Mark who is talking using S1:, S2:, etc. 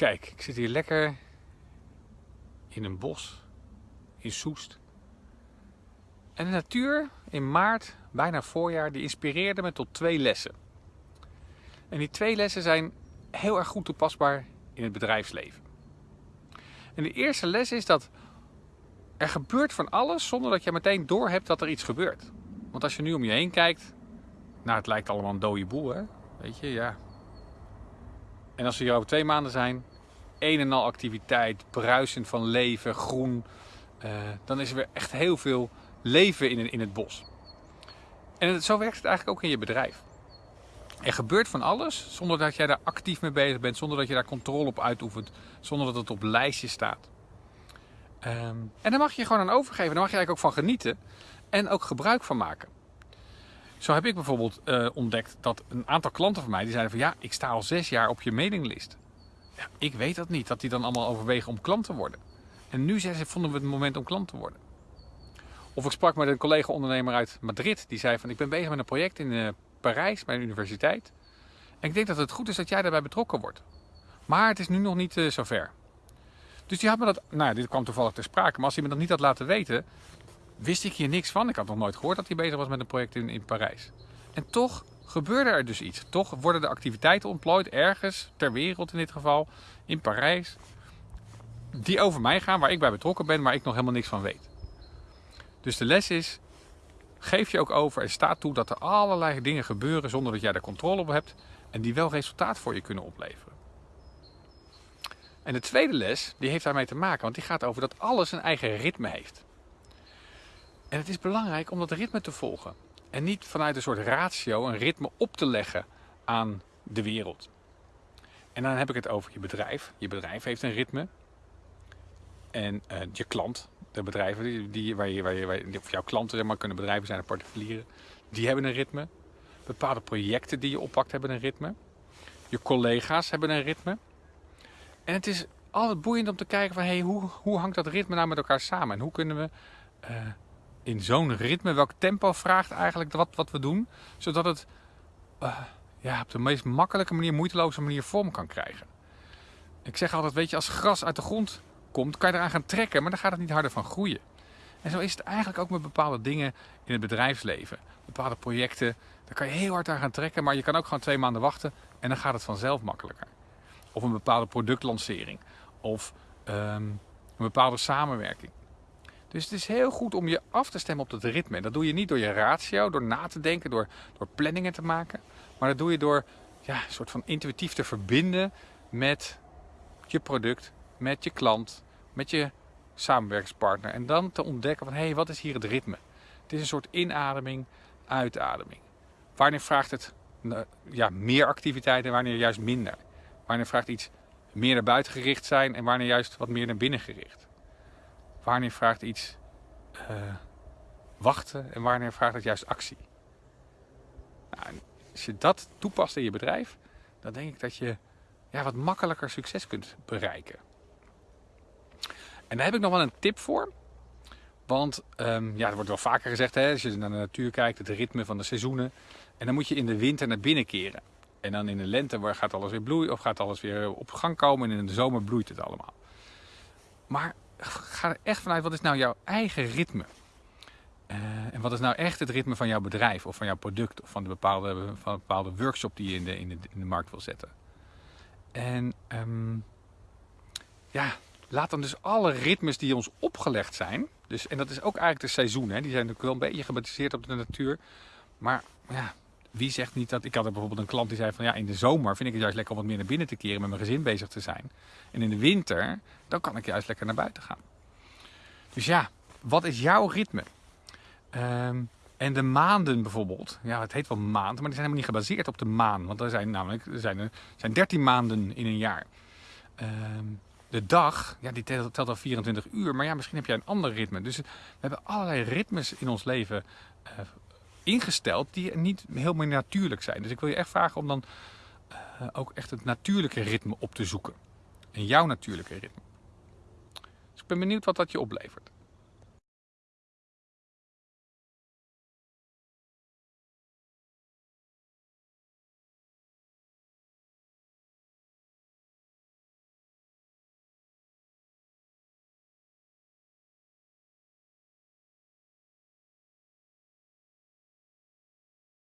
S1: Kijk, ik zit hier lekker in een bos in Soest. En de natuur in maart, bijna voorjaar, die inspireerde me tot twee lessen. En die twee lessen zijn heel erg goed toepasbaar in het bedrijfsleven. En de eerste les is dat er gebeurt van alles zonder dat je meteen doorhebt dat er iets gebeurt. Want als je nu om je heen kijkt, nou het lijkt allemaal een dode boel hè. Weet je, ja. En als we hier over twee maanden zijn, een en al activiteit, bruisend van leven, groen. Uh, dan is er weer echt heel veel leven in, in het bos. En zo werkt het eigenlijk ook in je bedrijf. Er gebeurt van alles zonder dat jij daar actief mee bezig bent, zonder dat je daar controle op uitoefent, zonder dat het op lijstjes staat. Um, en daar mag je gewoon aan overgeven, daar mag je eigenlijk ook van genieten en ook gebruik van maken. Zo heb ik bijvoorbeeld uh, ontdekt dat een aantal klanten van mij die zeiden van ja, ik sta al zes jaar op je mailinglist. Ik weet dat niet, dat die dan allemaal overwegen om klant te worden. En nu vonden we het moment om klant te worden. Of ik sprak met een collega-ondernemer uit Madrid. Die zei van ik ben bezig met een project in uh, Parijs bij een universiteit. En ik denk dat het goed is dat jij daarbij betrokken wordt. Maar het is nu nog niet uh, zover. Dus die had me dat, nou dit kwam toevallig ter sprake. Maar als hij me dat niet had laten weten, wist ik hier niks van. Ik had nog nooit gehoord dat hij bezig was met een project in, in Parijs. En toch gebeurde er dus iets. Toch worden de activiteiten ontplooid ergens ter wereld in dit geval, in Parijs, die over mij gaan, waar ik bij betrokken ben, maar ik nog helemaal niks van weet. Dus de les is, geef je ook over en sta toe dat er allerlei dingen gebeuren zonder dat jij er controle op hebt en die wel resultaat voor je kunnen opleveren. En de tweede les, die heeft daarmee te maken, want die gaat over dat alles een eigen ritme heeft. En het is belangrijk om dat ritme te volgen. En niet vanuit een soort ratio een ritme op te leggen aan de wereld. En dan heb ik het over je bedrijf. Je bedrijf heeft een ritme. En uh, je klant, de bedrijven die, waar, je, waar, je, waar je, of jouw klanten zeg maar, kunnen bedrijven zijn en particulieren, die hebben een ritme. Bepaalde projecten die je oppakt hebben een ritme. Je collega's hebben een ritme. En het is altijd boeiend om te kijken van hey, hoe, hoe hangt dat ritme nou met elkaar samen? En hoe kunnen we uh, in zo'n ritme, welk tempo vraagt eigenlijk wat, wat we doen, zodat het uh, ja, op de meest makkelijke manier, moeiteloze manier vorm kan krijgen. Ik zeg altijd, weet je, als gras uit de grond komt, kan je eraan gaan trekken, maar dan gaat het niet harder van groeien. En zo is het eigenlijk ook met bepaalde dingen in het bedrijfsleven. Bepaalde projecten, daar kan je heel hard aan gaan trekken, maar je kan ook gewoon twee maanden wachten en dan gaat het vanzelf makkelijker. Of een bepaalde productlancering, of um, een bepaalde samenwerking. Dus het is heel goed om je af te stemmen op dat ritme. En dat doe je niet door je ratio, door na te denken, door, door planningen te maken. Maar dat doe je door ja, een soort van intuïtief te verbinden met je product, met je klant, met je samenwerkingspartner. En dan te ontdekken van, hé, hey, wat is hier het ritme? Het is een soort inademing, uitademing. Wanneer vraagt het ja, meer activiteit en wanneer juist minder? Wanneer vraagt iets meer naar buiten gericht zijn en wanneer juist wat meer naar binnen gericht? Wanneer vraagt iets uh, wachten en wanneer vraagt het juist actie? Nou, als je dat toepast in je bedrijf, dan denk ik dat je ja, wat makkelijker succes kunt bereiken. En daar heb ik nog wel een tip voor. Want um, ja, er wordt wel vaker gezegd, hè, als je naar de natuur kijkt, het ritme van de seizoenen. En dan moet je in de winter naar binnen keren. En dan in de lente gaat alles weer bloeien of gaat alles weer op gang komen. En in de zomer bloeit het allemaal. Maar ga er echt vanuit, wat is nou jouw eigen ritme? Uh, en wat is nou echt het ritme van jouw bedrijf of van jouw product of van de bepaalde, van bepaalde workshop die je in de, in de, markt wil zetten? En um, ja, laat dan dus alle ritmes die ons opgelegd zijn, dus, en dat is ook eigenlijk de seizoen, hè, die zijn natuurlijk wel een beetje gebaseerd op de natuur, maar ja, wie zegt niet dat... Ik had bijvoorbeeld een klant die zei van ja, in de zomer vind ik het juist lekker om wat meer naar binnen te keren met mijn gezin bezig te zijn. En in de winter, dan kan ik juist lekker naar buiten gaan. Dus ja, wat is jouw ritme? Um, en de maanden bijvoorbeeld, ja het heet wel maand, maar die zijn helemaal niet gebaseerd op de maan. Want er zijn namelijk er zijn, er zijn 13 maanden in een jaar. Um, de dag, ja, die telt, telt al 24 uur, maar ja, misschien heb jij een ander ritme. Dus we hebben allerlei ritmes in ons leven uh, ingesteld die niet helemaal natuurlijk zijn. Dus ik wil je echt vragen om dan uh, ook echt het natuurlijke ritme op te zoeken. En jouw natuurlijke ritme. Dus ik ben benieuwd wat dat je oplevert.